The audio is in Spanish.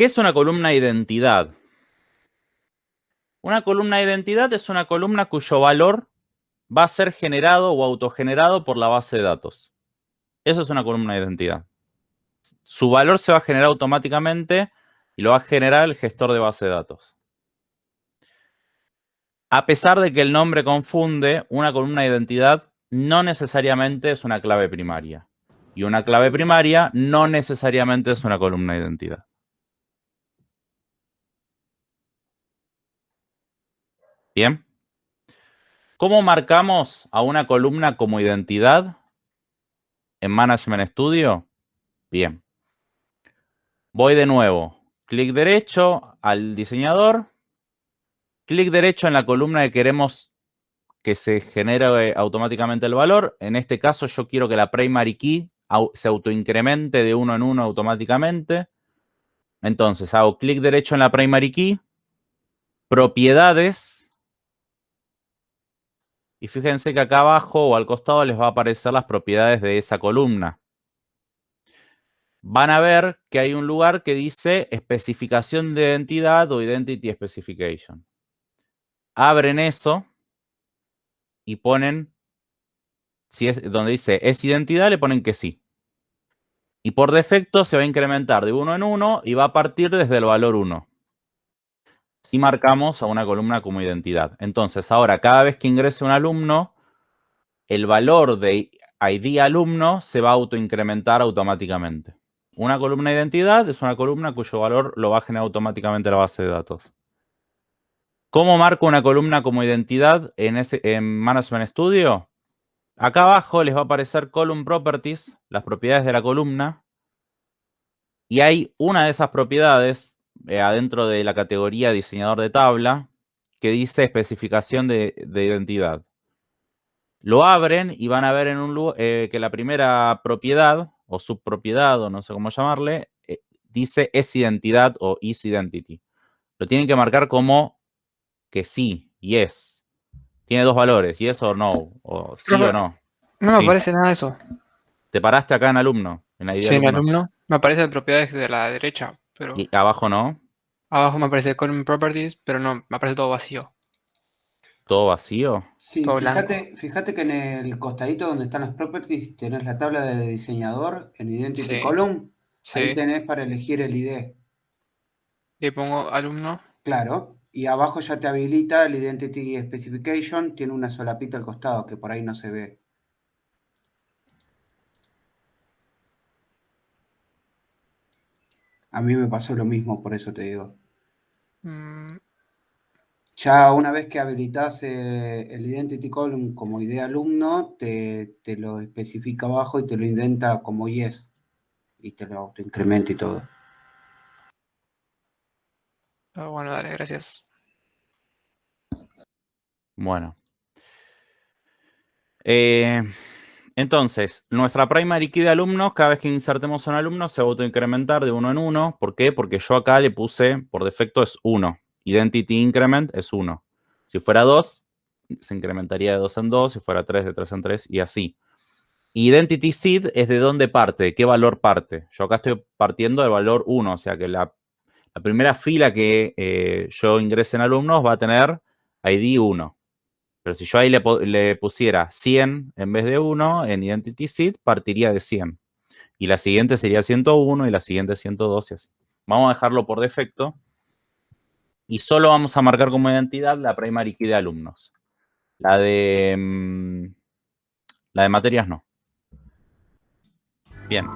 ¿Qué es una columna identidad? Una columna identidad es una columna cuyo valor va a ser generado o autogenerado por la base de datos. Eso es una columna de identidad. Su valor se va a generar automáticamente y lo va a generar el gestor de base de datos. A pesar de que el nombre confunde, una columna de identidad no necesariamente es una clave primaria. Y una clave primaria no necesariamente es una columna de identidad. Bien. ¿Cómo marcamos a una columna como identidad en Management Studio? Bien. Voy de nuevo. Clic derecho al diseñador. Clic derecho en la columna que queremos que se genere automáticamente el valor. En este caso yo quiero que la primary key se autoincremente de uno en uno automáticamente. Entonces hago clic derecho en la primary key. Propiedades y fíjense que acá abajo o al costado les va a aparecer las propiedades de esa columna. Van a ver que hay un lugar que dice especificación de identidad o identity specification. Abren eso y ponen, si es donde dice es identidad, le ponen que sí. Y por defecto se va a incrementar de uno en uno y va a partir desde el valor 1 si marcamos a una columna como identidad. Entonces, ahora, cada vez que ingrese un alumno, el valor de ID alumno se va a autoincrementar automáticamente. Una columna de identidad es una columna cuyo valor lo va a generar automáticamente la base de datos. ¿Cómo marco una columna como identidad en, en Management Studio? Acá abajo les va a aparecer Column Properties, las propiedades de la columna. Y hay una de esas propiedades eh, adentro de la categoría diseñador de tabla que dice especificación de, identidad. Lo abren y van a ver en un eh, que la primera propiedad o subpropiedad o no sé cómo llamarle, eh, dice es identidad o is identity. Lo tienen que marcar como que sí, yes. Tiene dos valores, yes o no, o sí o no. No me aparece nada de eso. ¿Te paraste acá en alumno? En sí, en alumno. Me aparecen propiedades de la derecha. ¿Y abajo no? Abajo me aparece Column Properties, pero no, me aparece todo vacío. ¿Todo vacío? Sí, fíjate, que en el costadito donde están las properties tenés la tabla de diseñador en Identity Column. Ahí tenés para elegir el ID. Y pongo alumno. Claro. Y abajo ya te habilita el Identity Specification. Tiene una solapita al costado que por ahí no se ve. A mí me pasó lo mismo, por eso te digo. Mm. Ya una vez que habilitas eh, el Identity Column como idea alumno, te, lo especifica abajo y te lo indenta como yes. Y te lo incrementa y todo. Ah, bueno, dale, gracias. Bueno. Eh, entonces, nuestra primary key de alumnos, cada vez que insertemos un alumno, se va a autoincrementar de uno en uno. ¿Por qué? Porque yo acá le puse, por defecto es 1. Identity increment es 1. Si fuera 2, se incrementaría de 2 en 2. Si fuera 3, de 3 en 3 y así. Identity seed es de dónde parte, de qué valor parte. Yo acá estoy partiendo del valor 1, o sea que la, primera fila que eh, yo ingrese en alumnos va a tener ID 1. Pero si yo ahí le, pusiera 100 en vez de 1 en Identity Seed, partiría de 100. Y la siguiente sería 101 y la siguiente 102 y así. Vamos a dejarlo por defecto. Y solo vamos a marcar como identidad la primary key de alumnos. La de, mm, la de materias no. Bien.